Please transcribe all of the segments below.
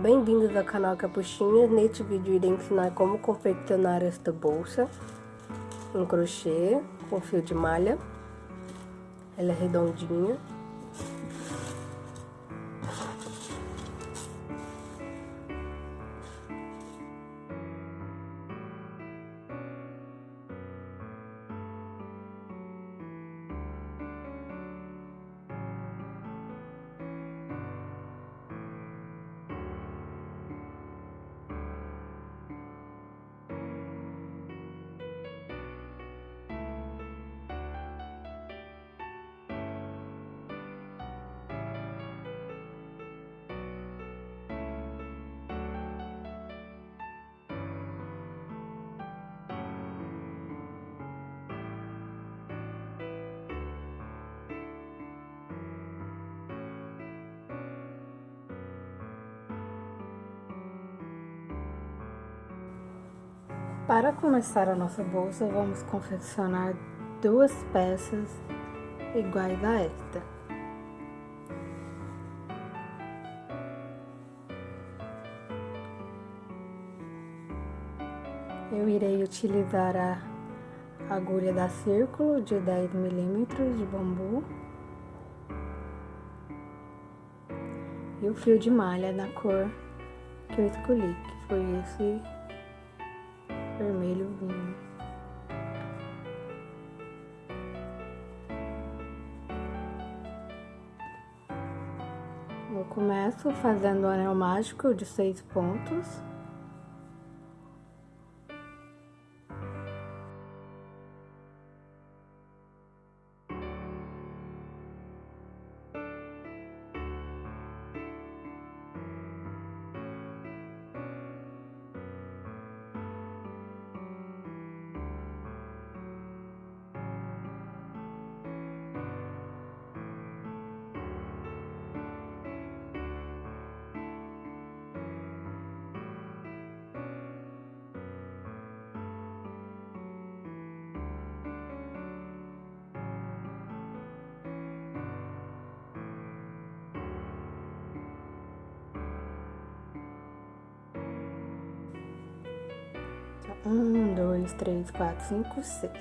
Bem-vindos ao canal Capuchinhas. Neste vídeo irei ensinar como confeccionar esta bolsa em crochê com fio de malha. Ela é redondinha. Para começar a nossa bolsa, vamos confeccionar duas peças iguais a esta. Eu irei utilizar a agulha da Círculo de 10 milímetros de bambu e o fio de malha da cor que eu escolhi, que foi esse vermelho vinho. Eu começo fazendo o anel mágico de seis pontos. Um, dois, três, quatro, cinco, seis.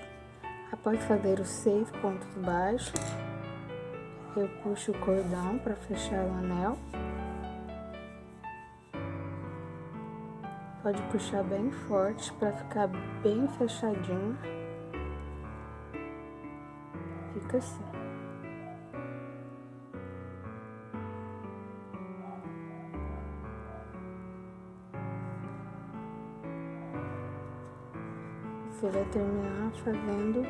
Após fazer os seis pontos baixos, eu puxo o cordão para fechar o anel. Pode puxar bem forte para ficar bem fechadinho. Fica assim. Você vai terminar fazendo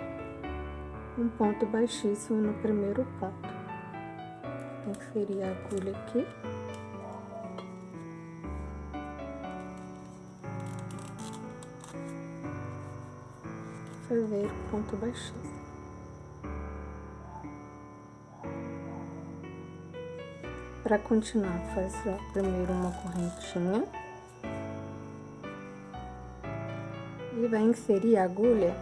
um ponto baixíssimo no primeiro ponto. Inserir a agulha aqui. Fazer ponto baixíssimo. Para continuar, faz primeiro uma correntinha. E vai inserir a agulha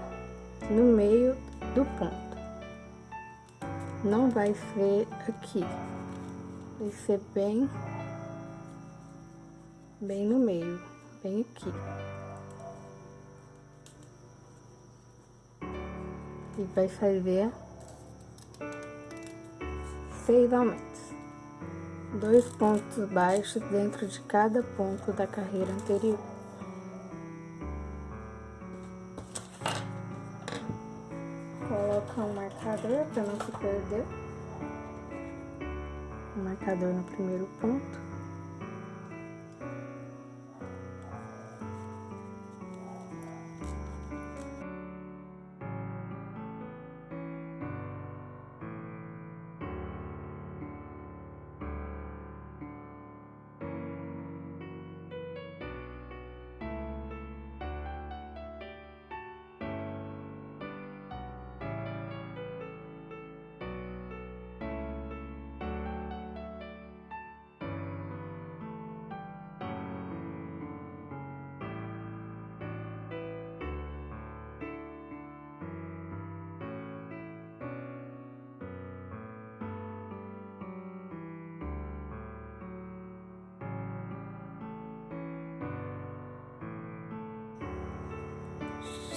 no meio do ponto. Não vai ser aqui, vai ser bem, bem no meio, bem aqui. E vai fazer seis aumentos. Dois pontos baixos dentro de cada ponto da carreira anterior. Colocar um marcador para não se perder. Um marcador no primeiro ponto.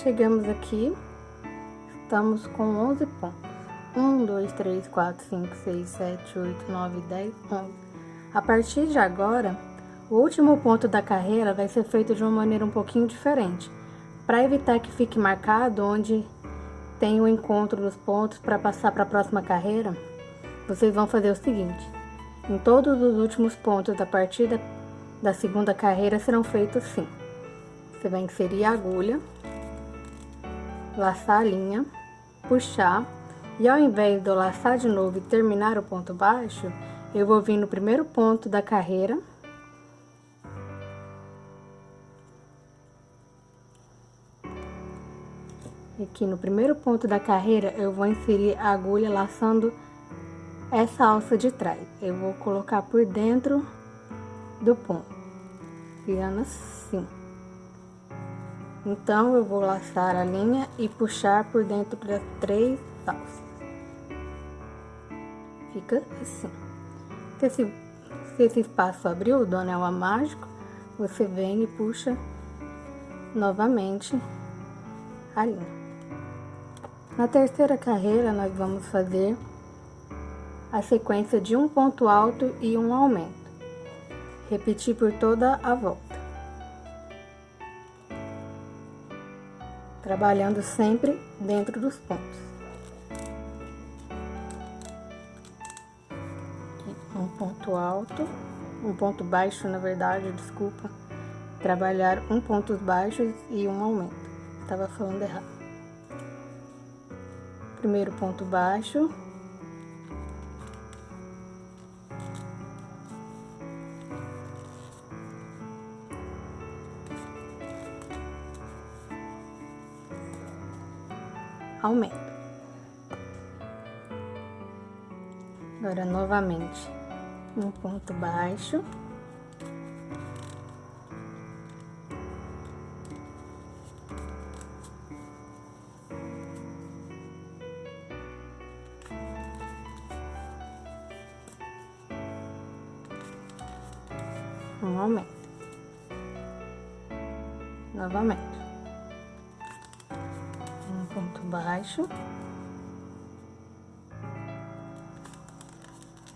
Chegamos aqui, estamos com 11 pontos. 1, 2, 3, 4, 5, 6, 7, 8, 9, 10, 11. A partir de agora, o último ponto da carreira vai ser feito de uma maneira um pouquinho diferente, para evitar que fique marcado onde tem o encontro dos pontos para passar para a próxima carreira. Vocês vão fazer o seguinte: em todos os últimos pontos da partida da segunda carreira serão feitos assim. Você vai inserir a agulha, laçar a linha, puxar e ao invés de eu laçar de novo e terminar o ponto baixo, eu vou vir no primeiro ponto da carreira. Aqui no primeiro ponto da carreira, eu vou inserir a agulha laçando essa alça de trás. Eu vou colocar por dentro do ponto, criando assim. Então, eu vou laçar a linha e puxar por dentro das três alças fica assim. Se esse, se esse espaço abriu do anel a mágico, você vem e puxa novamente a linha. Na terceira carreira, nós vamos fazer a sequência de um ponto alto e um aumento. Repetir por toda a volta. Trabalhando sempre dentro dos pontos. ponto alto, um ponto baixo, na verdade, desculpa, trabalhar um ponto baixos e um aumento. Estava falando errado. Primeiro ponto baixo. Aumento. Agora, novamente, um ponto baixo.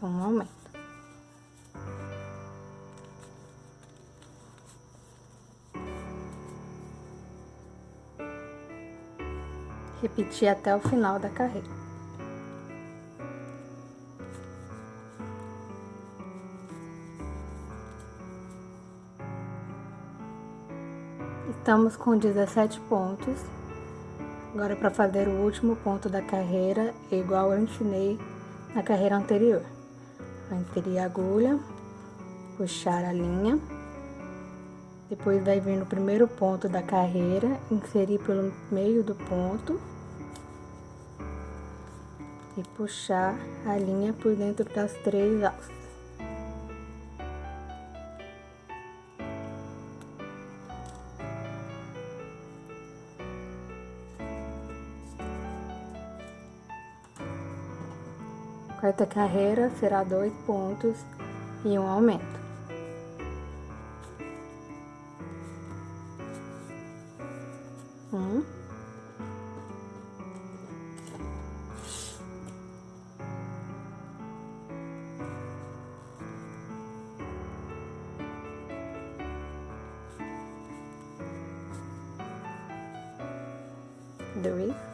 Um aumento. repetir até o final da carreira. Estamos com 17 pontos. Agora, para fazer o último ponto da carreira, igual eu ensinei na carreira anterior. Vai inserir a agulha, puxar a linha, depois vai vir no primeiro ponto da carreira, inserir pelo meio do ponto e puxar a linha por dentro das três alças. Quarta carreira será dois pontos e um aumento. Um. dois,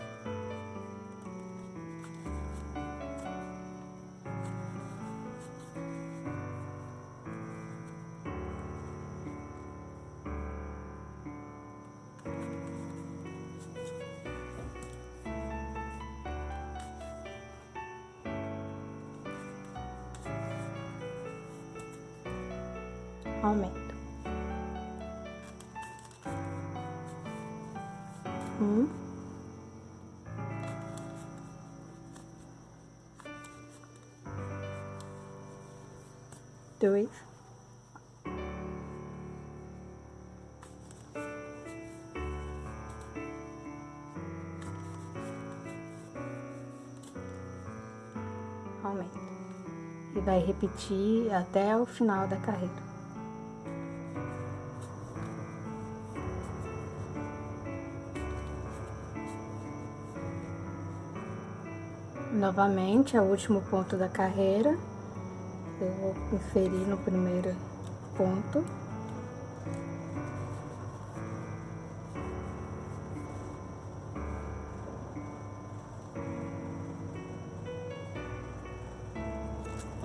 dois. Aumenta. E vai repetir até o final da carreira. novamente é o último ponto da carreira eu vou inserir no primeiro ponto.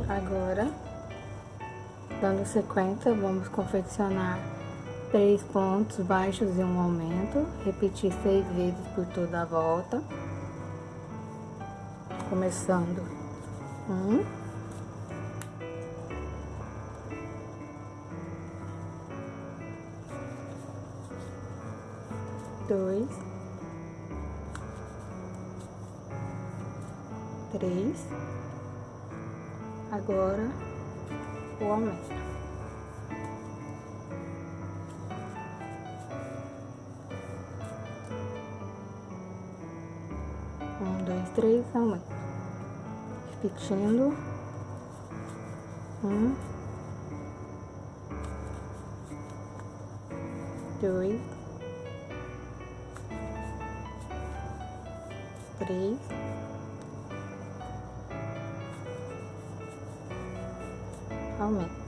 Agora, dando sequência, vamos confeccionar três pontos baixos e um aumento, repetir seis vezes por toda a volta, começando um, dois, três, agora o aumento. Um, dois, três, aumento. Repetindo. Um. Dois. Três. Aumento.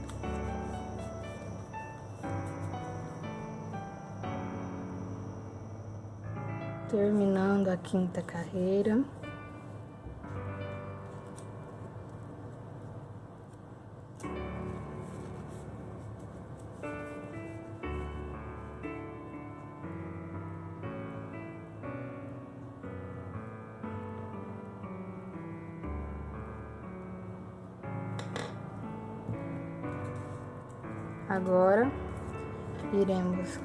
terminando a quinta carreira.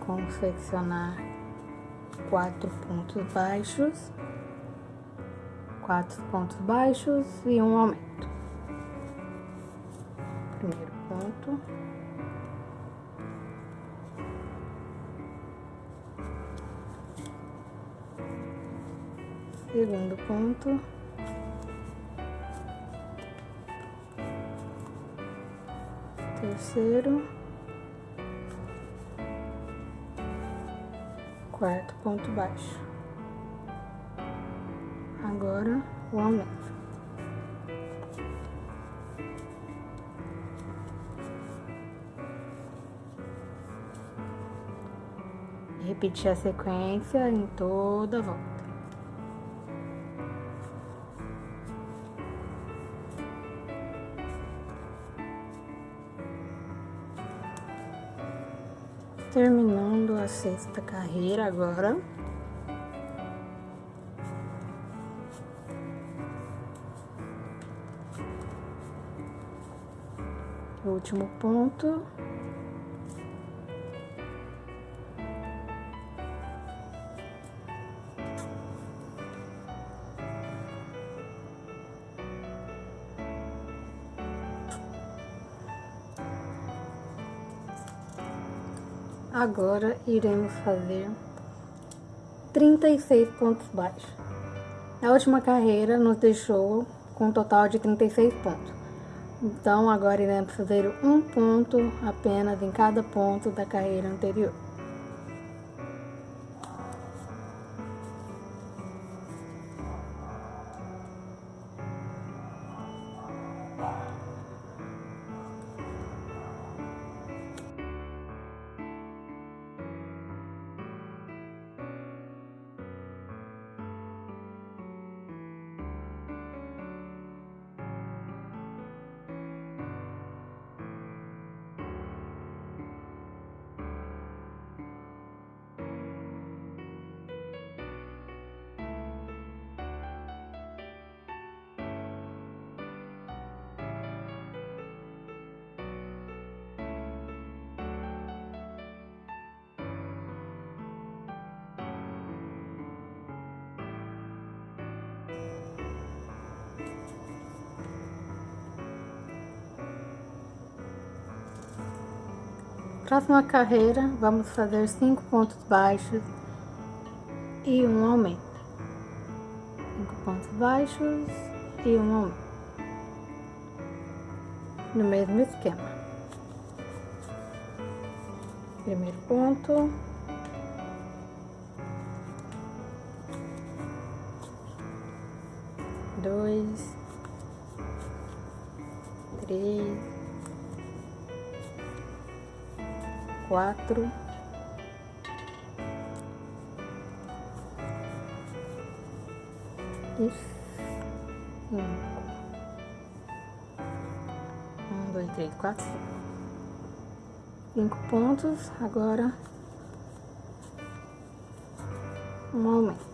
Confeccionar quatro pontos baixos, quatro pontos baixos e um aumento. Primeiro ponto. Segundo ponto. Terceiro. Quarto ponto baixo. Agora, o aumento. Repetir a sequência em toda a volta. Terminando a sexta carreira agora. Último ponto. Agora iremos fazer 36 pontos baixos. A última carreira nos deixou com um total de 36 pontos. Então agora iremos fazer um ponto apenas em cada ponto da carreira anterior. Próxima carreira, vamos fazer cinco pontos baixos e um aumento. Cinco pontos baixos e um aumento. No mesmo esquema. Primeiro ponto. Quatro, e cinco. Um, dois, três, quatro, cinco. Pontos, agora um aumento.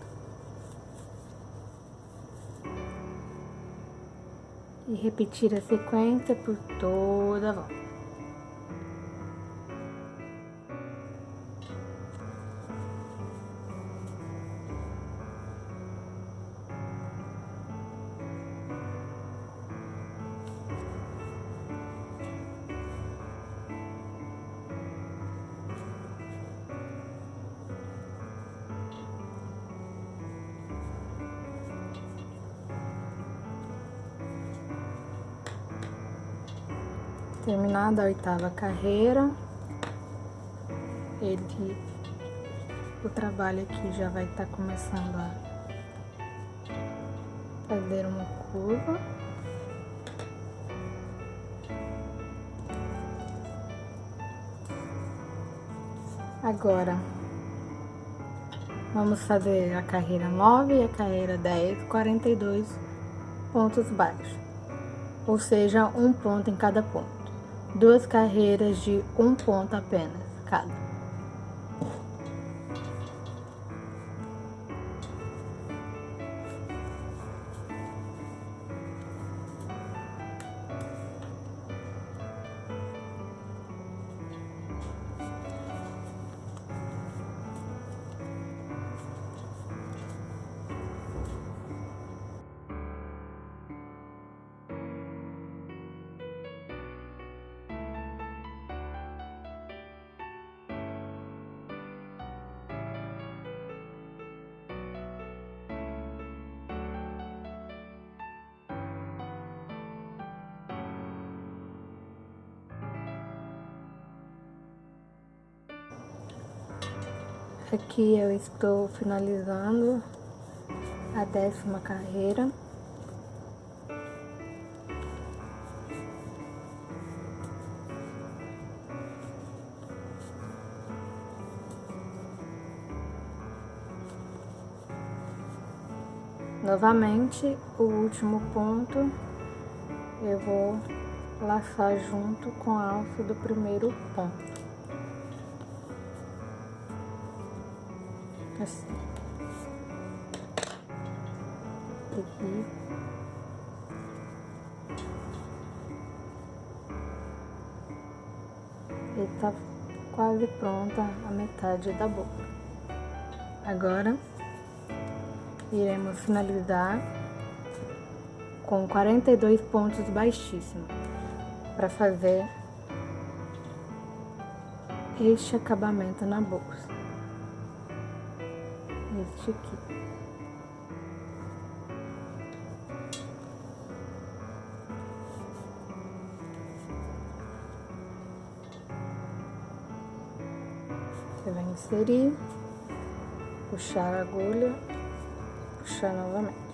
e repetir a sequência por toda a volta. Terminada a oitava carreira, ele, o trabalho aqui já vai estar tá começando a fazer uma curva. Agora, vamos fazer a carreira 9 e a carreira 10, 42 pontos baixos, ou seja, um ponto em cada ponto duas carreiras de um ponto apenas cada. Aqui eu estou finalizando a décima carreira. Novamente, o último ponto eu vou laçar junto com a alça do primeiro ponto. Assim. Aqui. E tá quase pronta a metade da boca. Agora, iremos finalizar com 42 pontos baixíssimos para fazer este acabamento na bolsa este aqui. Você vai inserir, puxar a agulha, puxar novamente.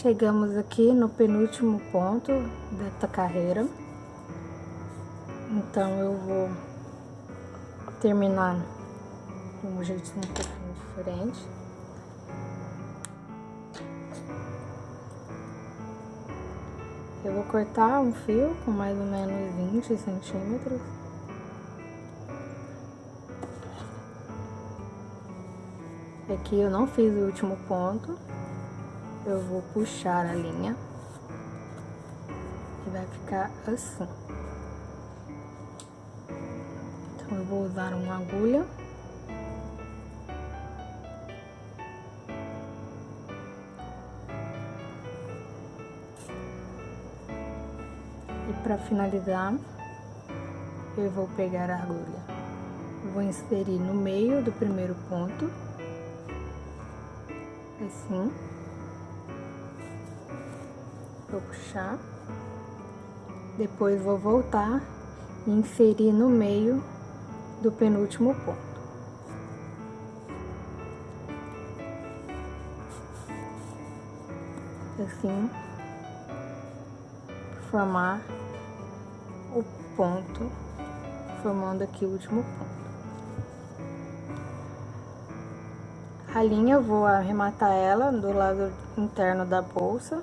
Chegamos aqui no penúltimo ponto desta carreira. Então eu vou terminar de um jeito um pouquinho diferente. Eu vou cortar um fio com mais ou menos 20 centímetros. Aqui eu não fiz o último ponto. Eu vou puxar a linha. E vai ficar assim. Então, eu vou usar uma agulha. E para finalizar, eu vou pegar a agulha. Vou inserir no meio do primeiro ponto. Assim. Vou puxar. Depois vou voltar e inserir no meio do penúltimo ponto. Assim, formar o ponto, formando aqui o último ponto. A linha vou arrematar ela do lado interno da bolsa.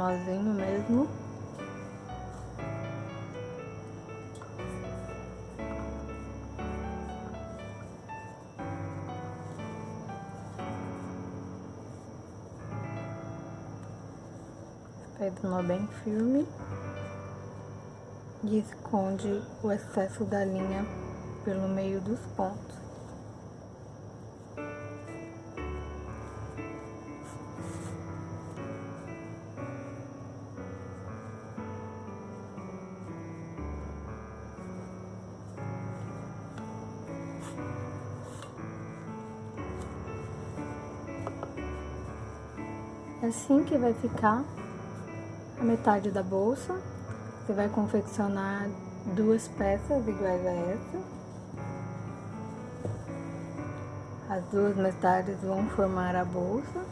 Nozinho mesmo. Faz nó bem firme e esconde o excesso da linha pelo meio dos pontos. Assim que vai ficar a metade da bolsa. Você vai confeccionar duas peças iguais a essa. As duas metades vão formar a bolsa.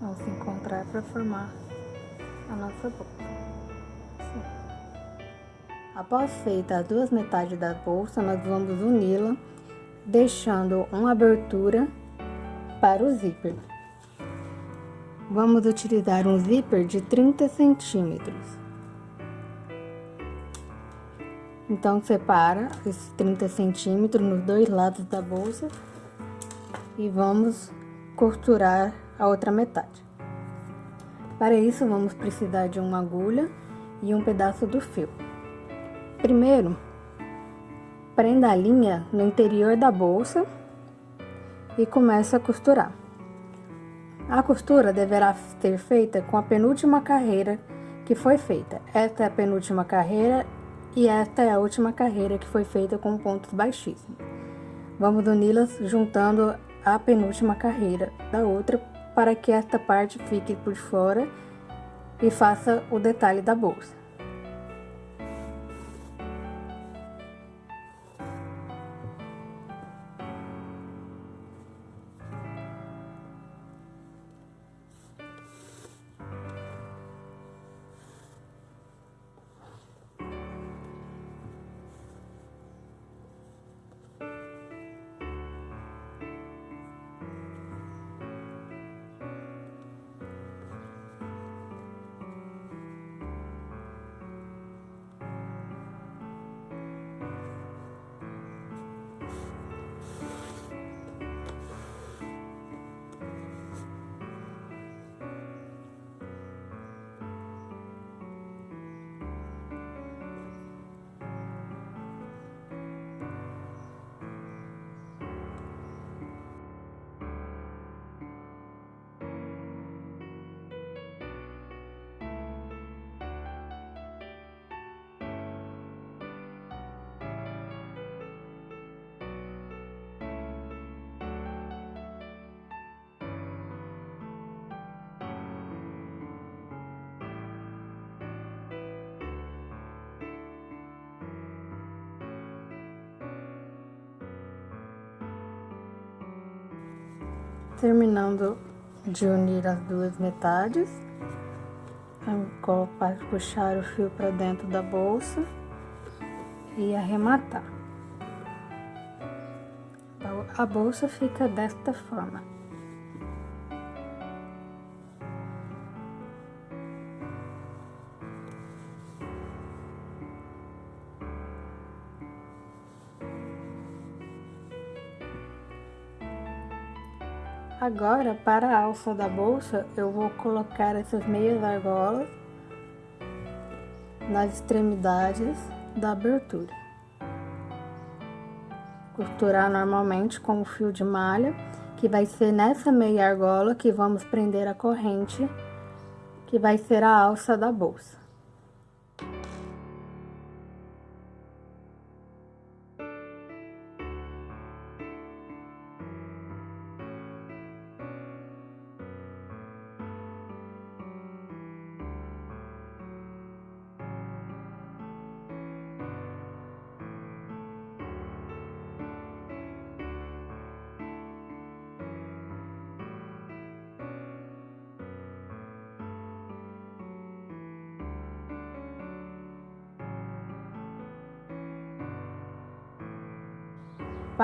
Vão se encontrar para formar a nossa bolsa. Assim. Após feita as duas metades da bolsa, nós vamos uni-la, deixando uma abertura para o zíper. Vamos utilizar um zíper de 30 centímetros. Então, separa esses 30 centímetros nos dois lados da bolsa e vamos costurar a outra metade. Para isso, vamos precisar de uma agulha e um pedaço do fio. Primeiro, prenda a linha no interior da bolsa e comece a costurar. A costura deverá ser feita com a penúltima carreira que foi feita. Esta é a penúltima carreira e esta é a última carreira que foi feita com pontos baixíssimos. Vamos uni-las juntando a penúltima carreira da outra para que esta parte fique por fora e faça o detalhe da bolsa. Terminando de unir as duas metades, para puxar o fio para dentro da bolsa e arrematar. A bolsa fica desta forma. Agora, para a alça da bolsa, eu vou colocar essas meias argolas nas extremidades da abertura. Costurar normalmente com o fio de malha, que vai ser nessa meia argola que vamos prender a corrente, que vai ser a alça da bolsa.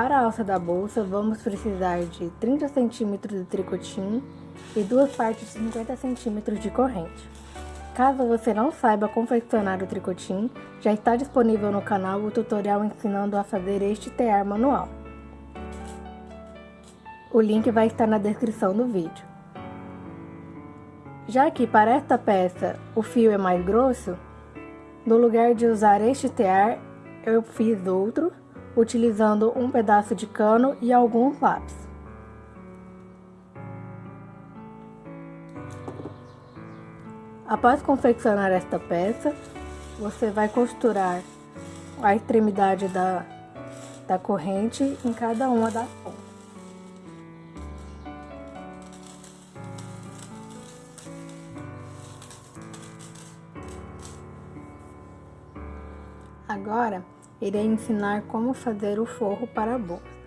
Para a alça da bolsa, vamos precisar de 30 centímetros de tricotinho e duas partes de 50 centímetros de corrente. Caso você não saiba confeccionar o tricotinho, já está disponível no canal o tutorial ensinando a fazer este tear manual. O link vai estar na descrição do vídeo. Já que para esta peça o fio é mais grosso, no lugar de usar este tear, eu fiz outro utilizando um pedaço de cano e alguns lápis. Após confeccionar esta peça, você vai costurar a extremidade da, da corrente em cada uma das pontas. Agora, irei ensinar como fazer o forro para a bolsa.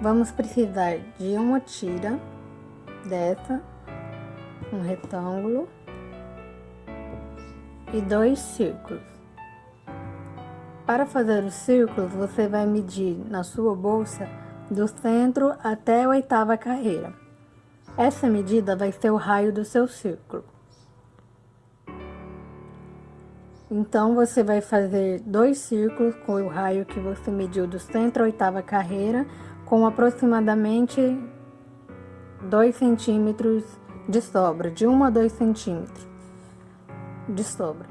Vamos precisar de uma tira dessa, um retângulo e dois círculos. Para fazer os círculos, você vai medir na sua bolsa do centro até a oitava carreira. Essa medida vai ser o raio do seu círculo. Então, você vai fazer dois círculos com o raio que você mediu do centro à oitava carreira, com aproximadamente 2 centímetros de sobra, de 1 a 2 centímetros de sobra.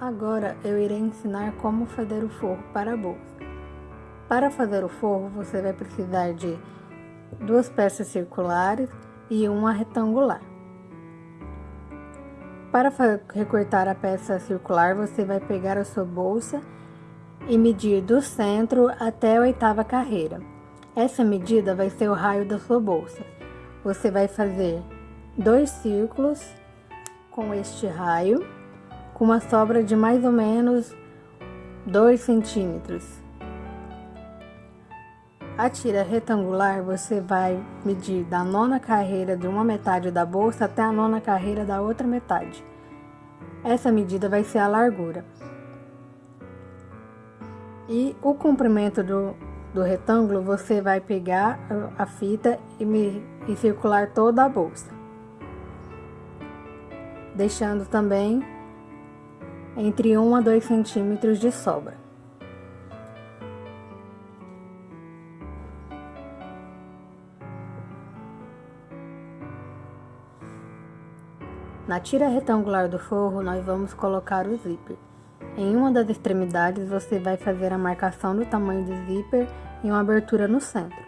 Agora, eu irei ensinar como fazer o forro para a bolsa. Para fazer o forro, você vai precisar de duas peças circulares e uma retangular. Para recortar a peça circular, você vai pegar a sua bolsa e medir do centro até a oitava carreira. Essa medida vai ser o raio da sua bolsa. Você vai fazer dois círculos com este raio, com uma sobra de mais ou menos 2 centímetros. A tira retangular você vai medir da nona carreira de uma metade da bolsa até a nona carreira da outra metade. Essa medida vai ser a largura. E o comprimento do, do retângulo você vai pegar a fita e, me, e circular toda a bolsa. Deixando também entre 1 a 2 centímetros de sobra. Na tira retangular do forro, nós vamos colocar o zíper. Em uma das extremidades, você vai fazer a marcação do tamanho do zíper e uma abertura no centro.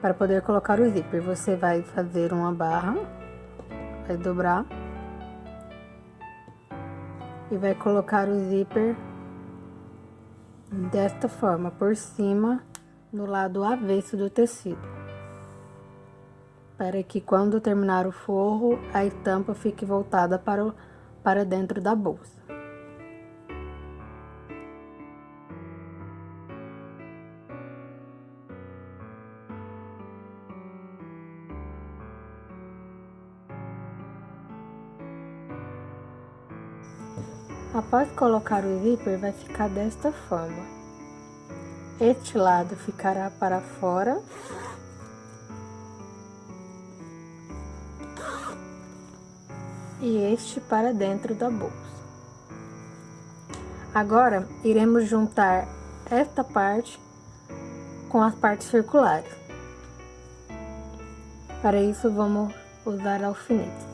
Para poder colocar o zíper, você vai fazer uma barra, vai dobrar e vai colocar o zíper desta forma, por cima, no lado avesso do tecido para que quando terminar o forro, a estampa fique voltada para, o, para dentro da bolsa. Após colocar o zíper, vai ficar desta forma. Este lado ficará para fora E este para dentro da bolsa. Agora, iremos juntar esta parte com as partes circulares. Para isso, vamos usar alfinetes.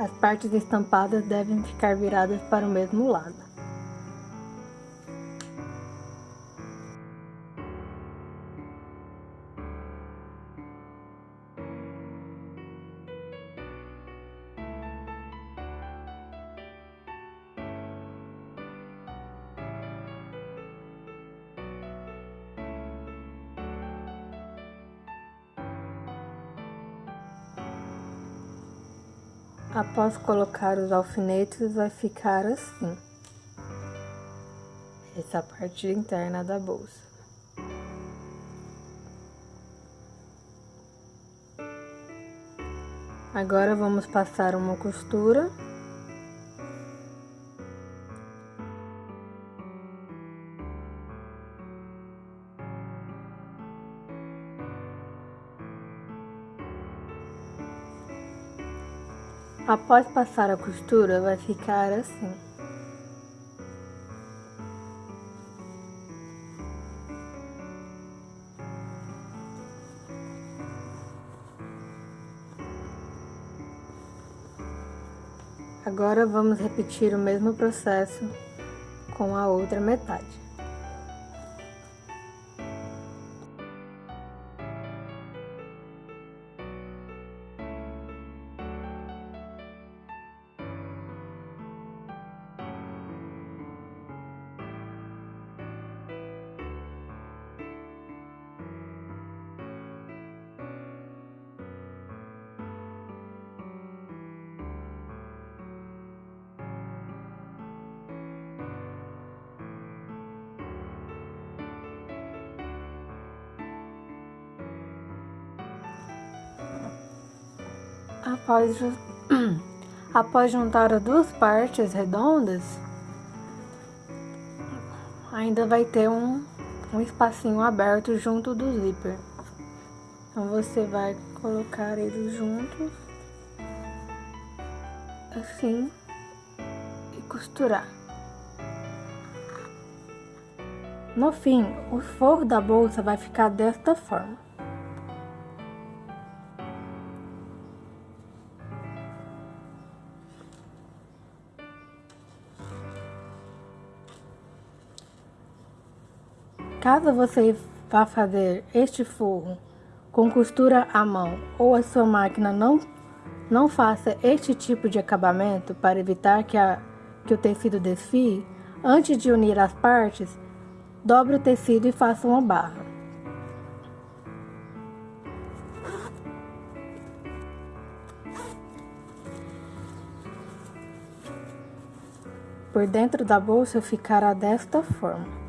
As partes estampadas devem ficar viradas para o mesmo lado. Após colocar os alfinetes, vai ficar assim. Essa parte interna da bolsa. Agora vamos passar uma costura. Após passar a costura, vai ficar assim. Agora vamos repetir o mesmo processo com a outra metade. Após, após juntar as duas partes redondas, ainda vai ter um, um espacinho aberto junto do zíper. Então, você vai colocar eles juntos, assim, e costurar. No fim, o forro da bolsa vai ficar desta forma. Caso você vá fazer este forro com costura à mão ou a sua máquina não, não faça este tipo de acabamento para evitar que, a, que o tecido desfie, antes de unir as partes, dobre o tecido e faça uma barra. Por dentro da bolsa ficará desta forma.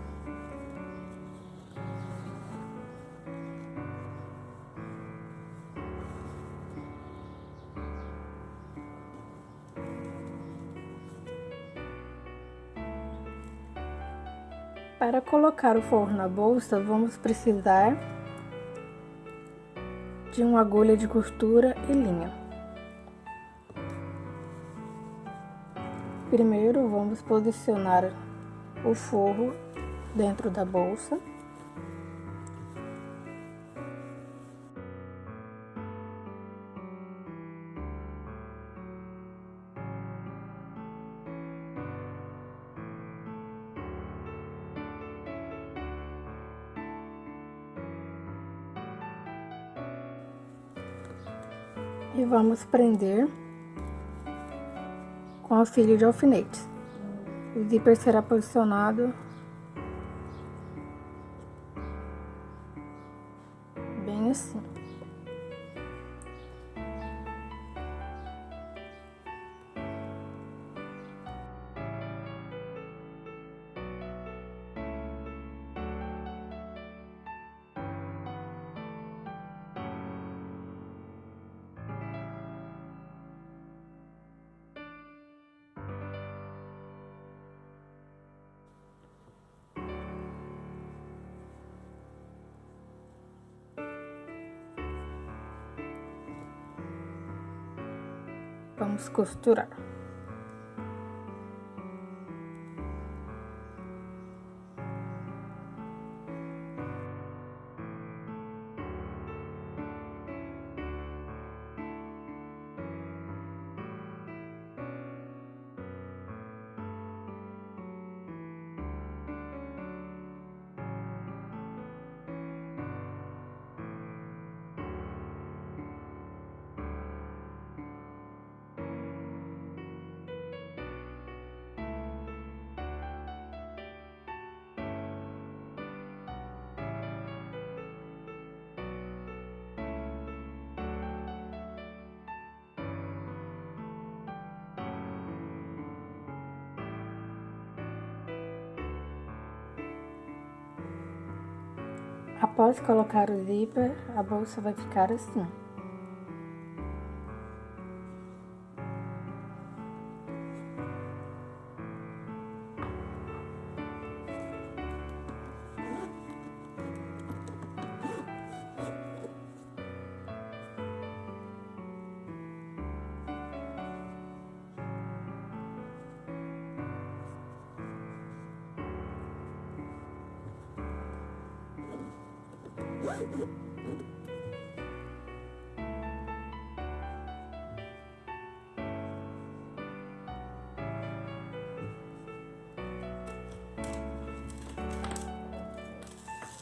Colocar o forro na bolsa, vamos precisar de uma agulha de costura e linha. Primeiro, vamos posicionar o forro dentro da bolsa. Vamos prender com auxílio de alfinetes. O zíper será posicionado Vamos costurar. Após colocar o zíper, a bolsa vai ficar assim.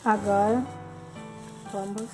Agora, vamos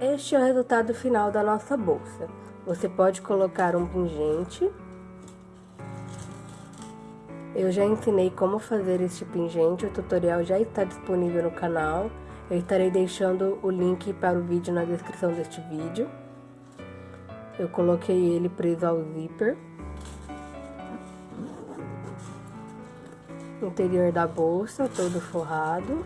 Este é o resultado final da nossa bolsa. Você pode colocar um pingente. Eu já ensinei como fazer este pingente, o tutorial já está disponível no canal. Eu estarei deixando o link para o vídeo na descrição deste vídeo. Eu coloquei ele preso ao zíper. Interior da bolsa, todo forrado.